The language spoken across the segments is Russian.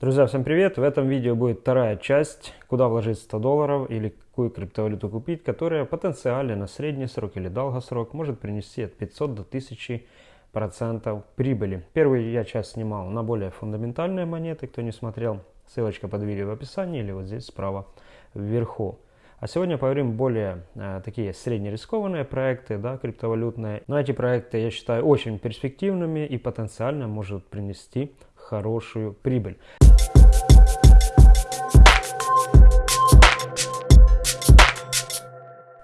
Друзья, всем привет! В этом видео будет вторая часть, куда вложить 100 долларов или какую криптовалюту купить, которая потенциально на средний срок или долгосрок может принести от 500 до 1000 процентов прибыли. Первую я часть снимал на более фундаментальные монеты, кто не смотрел, ссылочка под видео в описании или вот здесь справа вверху. А сегодня поговорим более э, такие среднерискованные проекты, да, криптовалютные. Но эти проекты я считаю очень перспективными и потенциально может принести хорошую прибыль.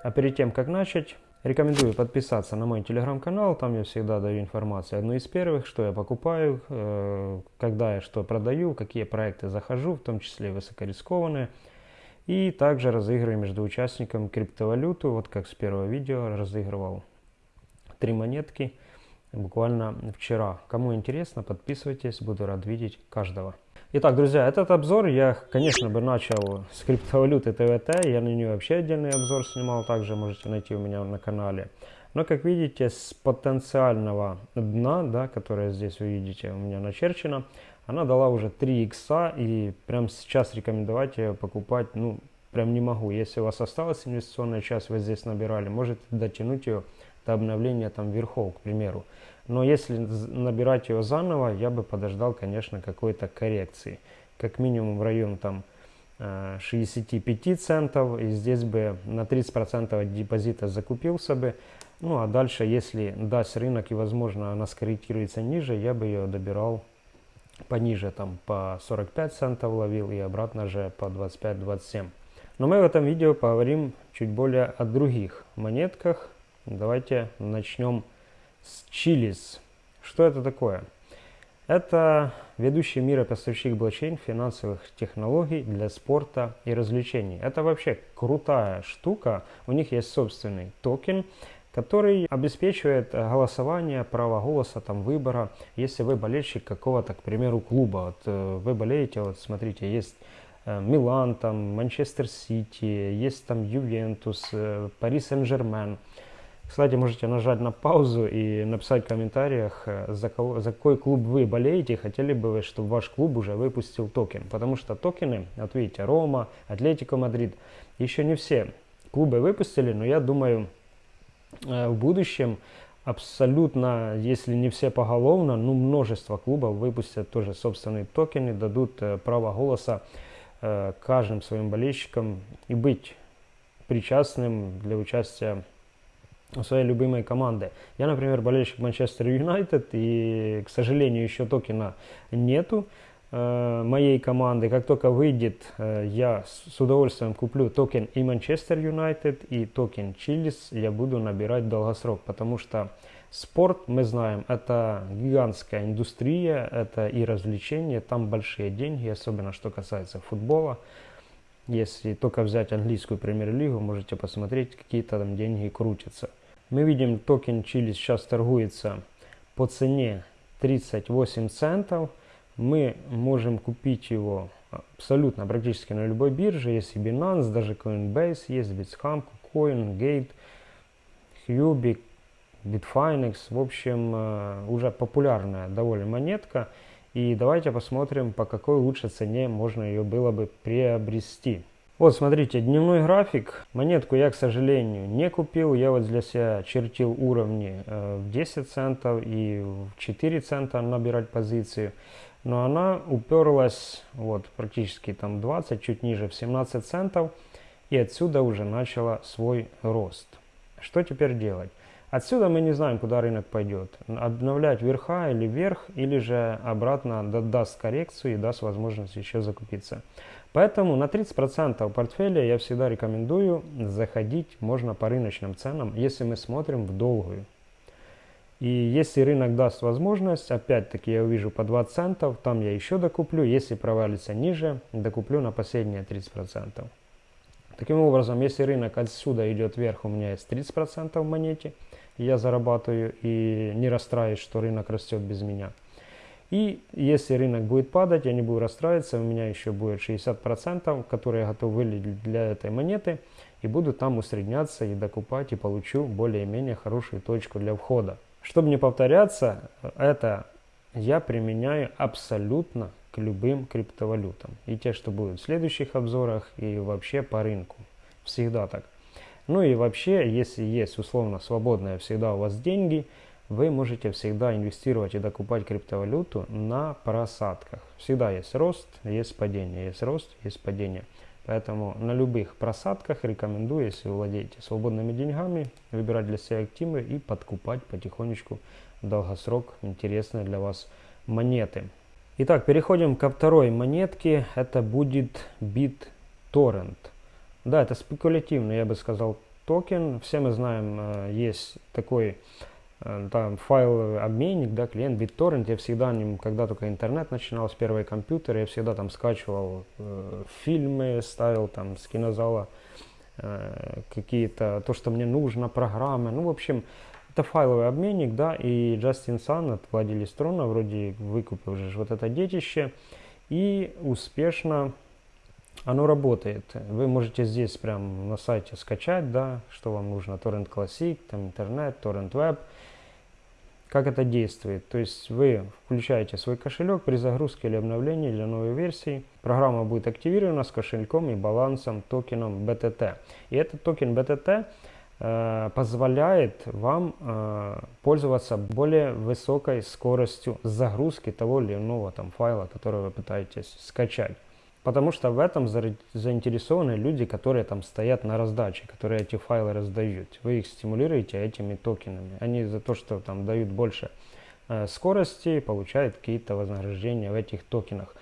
А перед тем, как начать, рекомендую подписаться на мой телеграм-канал. Там я всегда даю информацию одну из первых, что я покупаю, э, когда я что продаю, какие проекты захожу, в том числе высокорискованные. И также разыгрываю между участниками криптовалюту. Вот как с первого видео разыгрывал три монетки буквально вчера. Кому интересно, подписывайтесь, буду рад видеть каждого. Итак, друзья, этот обзор я, конечно, бы начал с криптовалюты ТВТ. Я на нее вообще отдельный обзор снимал, также можете найти у меня на канале. Но, как видите, с потенциального дна, да, которое здесь вы видите у меня начерчено, она дала уже 3 икса, и прямо сейчас рекомендовать ее покупать, ну, прям не могу. Если у вас осталась инвестиционная часть, вы здесь набирали, можете дотянуть ее до обновления там верхов, к примеру. Но если набирать ее заново, я бы подождал, конечно, какой-то коррекции. Как минимум в район там 65 э, центов. И здесь бы на 30% депозита закупился бы. Ну а дальше, если даст рынок и возможно она скорректируется ниже, я бы ее добирал пониже, там по 45 центов ловил и обратно же по 25-27. Но мы в этом видео поговорим чуть более о других монетках. Давайте начнем с Chili's. Что это такое? Это ведущий мира поставщик блокчейн финансовых технологий для спорта и развлечений. Это вообще крутая штука. У них есть собственный токен, который обеспечивает голосование, право голоса, там, выбора. Если вы болельщик какого-то, к примеру, клуба, вот, э, вы болеете, вот смотрите, есть э, Милан, там, Манчестер Сити, есть там Ювентус, э, Пари Сен-Жермен – кстати, можете нажать на паузу и написать в комментариях, э, за, кого, за какой клуб вы болеете, хотели бы вы, чтобы ваш клуб уже выпустил токен. Потому что токены, вот видите, Рома, Атлетико Мадрид, еще не все клубы выпустили, но я думаю, э, в будущем абсолютно, если не все поголовно, ну множество клубов выпустят тоже собственные токены, дадут э, право голоса каждым своим болельщикам и быть причастным для участия своей любимой команды. Я, например, болельщик Манчестер Юнайтед, и, к сожалению, еще токена нету э, моей команды. Как только выйдет, э, я с удовольствием куплю токен и Манчестер Юнайтед, и токен Chiliz. Я буду набирать долгосрок, потому что спорт, мы знаем, это гигантская индустрия, это и развлечения, там большие деньги, особенно что касается футбола. Если только взять английскую премьер-лигу, можете посмотреть, какие-то там деньги крутятся. Мы видим, токен Chiliz сейчас торгуется по цене 38 центов. Мы можем купить его абсолютно практически на любой бирже. Есть и Binance, даже Coinbase, есть Bitstamp, KuCoin, Gate, Huobi, Bitfinex. В общем, э, уже популярная довольно монетка. И давайте посмотрим, по какой лучшей цене можно ее было бы приобрести. Вот смотрите, дневной график. Монетку я, к сожалению, не купил. Я вот для себя чертил уровни э, в 10 центов и в 4 цента набирать позицию. Но она уперлась вот практически там 20, чуть ниже в 17 центов. И отсюда уже начала свой рост. Что теперь делать? Отсюда мы не знаем, куда рынок пойдет. Обновлять верха или вверх, или же обратно даст коррекцию и даст возможность еще закупиться. Поэтому на 30% портфеля я всегда рекомендую заходить можно по рыночным ценам, если мы смотрим в долгую. И если рынок даст возможность, опять-таки я увижу по 20 центов, там я еще докуплю. Если провалится ниже, докуплю на последние 30%. Таким образом, если рынок отсюда идет вверх, у меня есть 30% в монете, я зарабатываю и не расстраиваюсь, что рынок растет без меня. И если рынок будет падать, я не буду расстраиваться, у меня еще будет 60%, которые я готов вылить для этой монеты, и буду там усредняться и докупать, и получу более-менее хорошую точку для входа. Чтобы не повторяться, это я применяю абсолютно к любым криптовалютам. И те, что будут в следующих обзорах, и вообще по рынку. Всегда так. Ну и вообще, если есть условно свободные всегда у вас деньги, вы можете всегда инвестировать и докупать криптовалюту на просадках. Всегда есть рост, есть падение, есть рост, есть падение. Поэтому на любых просадках рекомендую, если владеете свободными деньгами, выбирать для себя активы и подкупать потихонечку долгосрок интересные для вас монеты. Итак, переходим ко второй монетке. Это будет BitTorrent. Да, это спекулятивный, я бы сказал, токен. Все мы знаем, э, есть такой э, там файл обменник, да, клиент BitTorrent. Я всегда ним, когда только интернет начинал с первой компьютера, я всегда там скачивал э, фильмы, ставил там с кинозала э, какие-то, то, что мне нужно, программы. Ну, в общем, это файловый обменник, да, и Джастин Сан владелец трона вроде выкупил уже вот это детище и успешно оно работает. Вы можете здесь прям на сайте скачать, да, что вам нужно, Torrent Classic, там интернет, Torrent Web. Как это действует? То есть вы включаете свой кошелек при загрузке или обновлении для новой версии. Программа будет активирована с кошельком и балансом токеном BTT. И этот токен BTT э, позволяет вам э, пользоваться более высокой скоростью загрузки того или иного там файла, который вы пытаетесь скачать. Потому что в этом заинтересованы люди, которые там стоят на раздаче, которые эти файлы раздают. Вы их стимулируете этими токенами. Они за то, что там дают больше э, скорости, получают какие-то вознаграждения в этих токенах.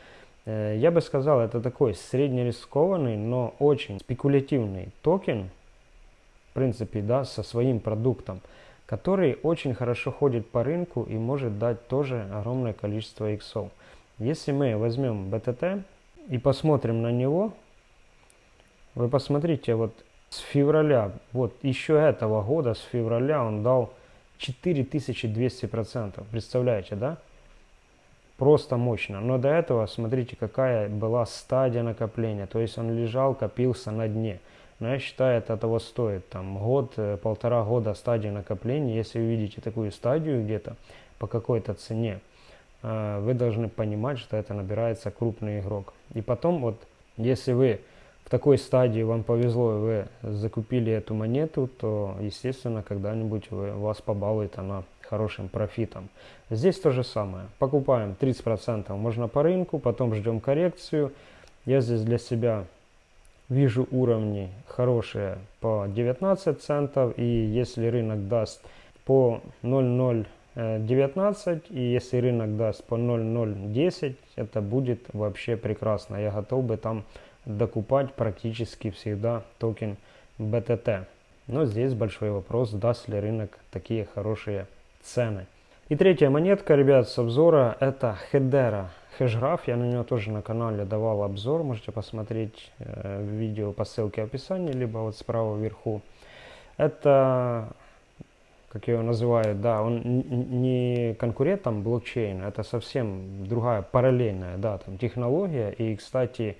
Э, я бы сказал, это такой среднерискованный, но очень спекулятивный токен, в принципе, да, со своим продуктом, который очень хорошо ходит по рынку и может дать тоже огромное количество иксов. Если мы возьмем BTT, и посмотрим на него, вы посмотрите, вот с февраля, вот еще этого года, с февраля он дал 4200%. Представляете, да? Просто мощно. Но до этого, смотрите, какая была стадия накопления. То есть он лежал, копился на дне. Но я считаю, это того стоит. Там год, э, полтора года стадии накопления. Если вы видите такую стадию где-то по какой-то цене, вы должны понимать, что это набирается крупный игрок. И потом, вот, если вы в такой стадии вам повезло, и вы закупили эту монету, то, естественно, когда-нибудь вас побалует она хорошим профитом. Здесь то же самое. Покупаем 30% можно по рынку, потом ждем коррекцию. Я здесь для себя вижу уровни хорошие по 19 центов. И если рынок даст по 0,0 19 и если рынок даст по 0.010 это будет вообще прекрасно. Я готов бы там докупать практически всегда токен BTT но здесь большой вопрос даст ли рынок такие хорошие цены. И третья монетка ребят с обзора это Hedera Hashgraph я на нее тоже на канале давал обзор. Можете посмотреть э, видео по ссылке в описании либо вот справа вверху. Это как его называют, да, он не конкурент там блокчейна, это совсем другая параллельная, да, там технология. И, кстати,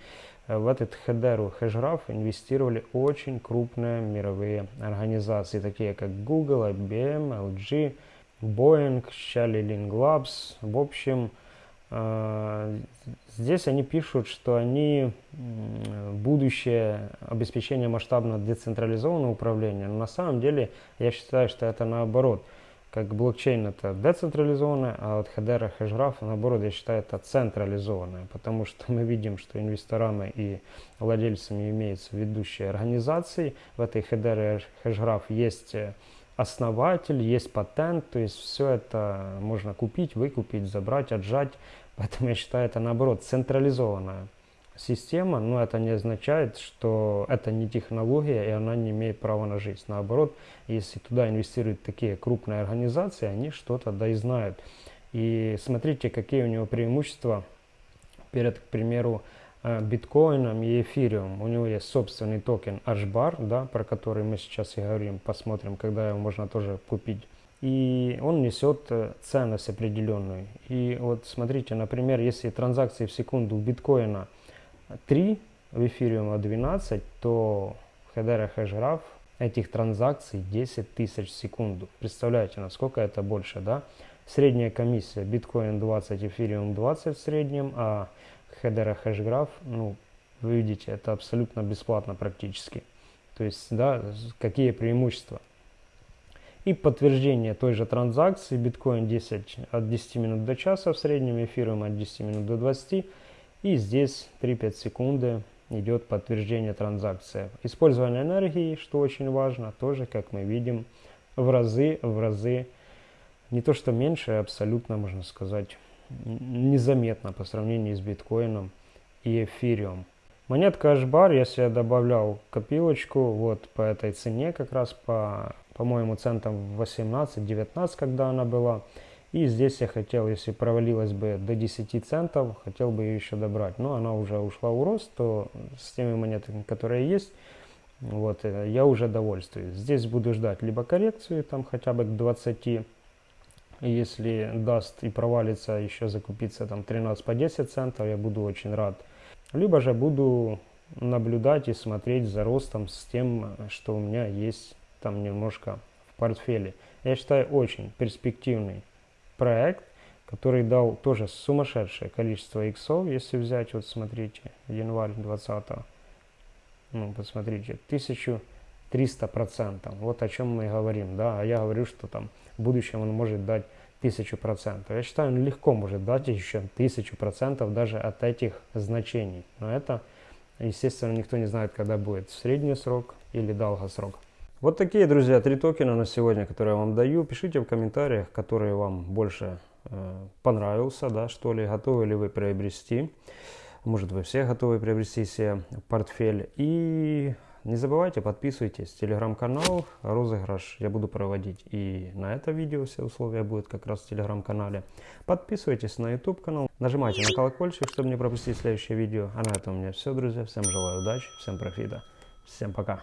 в этот Хедеру Hashgraph инвестировали очень крупные мировые организации, такие как Google, IBM, LG, Boeing, Shelly Labs. В общем, а, здесь они пишут, что они будущее обеспечения масштабно децентрализованного управления. Но на самом деле я считаю, что это наоборот. Как блокчейн это децентрализованное, а вот Hedera Hashgraph наоборот я считаю это централизованное. Потому что мы видим, что инвесторами и владельцами имеются ведущие организации. В этой Hedera Hashgraph есть э, основатель, есть патент, то есть все это можно купить, выкупить, забрать, отжать. Поэтому я считаю это наоборот централизованная система, но это не означает, что это не технология и она не имеет права на жизнь. Наоборот, если туда инвестируют такие крупные организации, они что-то да и знают. И смотрите, какие у него преимущества перед, к примеру, Э, биткоином и эфириум. У него есть собственный токен HBAR, да, про который мы сейчас и говорим, посмотрим, когда его можно тоже купить. И он несет э, ценность определенную. И вот смотрите, например, если транзакции в секунду биткоина 3, в эфириума 12, то в Hedera Hashgraph этих транзакций 10 тысяч в секунду. Представляете, насколько это больше, да? Средняя комиссия биткоин 20, эфириум 20 в среднем, а Hedera HashGraph, ну, вы видите, это абсолютно бесплатно практически. То есть, да, какие преимущества. И подтверждение той же транзакции, биткоин 10 от 10 минут до часа в среднем, эфириум от 10 минут до 20. И здесь 3-5 секунды идет подтверждение транзакции. Использование энергии, что очень важно, тоже, как мы видим, в разы, в разы, не то что меньше, а абсолютно, можно сказать, незаметно по сравнению с биткоином и эфириум. Монетка Ашбар, если я добавлял копилочку, вот по этой цене, как раз по, по-моему, центам 18-19, когда она была. И здесь я хотел, если провалилась бы до 10 центов, хотел бы ее еще добрать. Но она уже ушла в рост, то с теми монетами, которые есть, вот, э, я уже довольствуюсь. Здесь буду ждать либо коррекцию, там хотя бы к 20, если даст и провалится, еще закупиться там 13 по 10 центов, я буду очень рад. Либо же буду наблюдать и смотреть за ростом с тем, что у меня есть там немножко в портфеле. Я считаю очень перспективный проект, который дал тоже сумасшедшее количество иксов, если взять, вот смотрите, январь 20 ну, посмотрите, 1300 процентов. Вот о чем мы говорим, да, а я говорю, что там в будущем он может дать тысячу процентов. Я считаю, он легко может дать еще тысячу процентов даже от этих значений. Но это, естественно, никто не знает, когда будет средний срок или долгосрок. Вот такие, друзья, три токена на сегодня, которые я вам даю. Пишите в комментариях, которые вам больше э, понравился, да, что ли, готовы ли вы приобрести. Может, вы все готовы приобрести себе портфель. И не забывайте, подписывайтесь. Телеграм-канал, розыгрыш я буду проводить. И на это видео все условия будут как раз в телеграм-канале. Подписывайтесь на YouTube канал. Нажимайте на колокольчик, чтобы не пропустить следующее видео. А на этом у меня все, друзья. Всем желаю удачи, всем профита. Всем пока.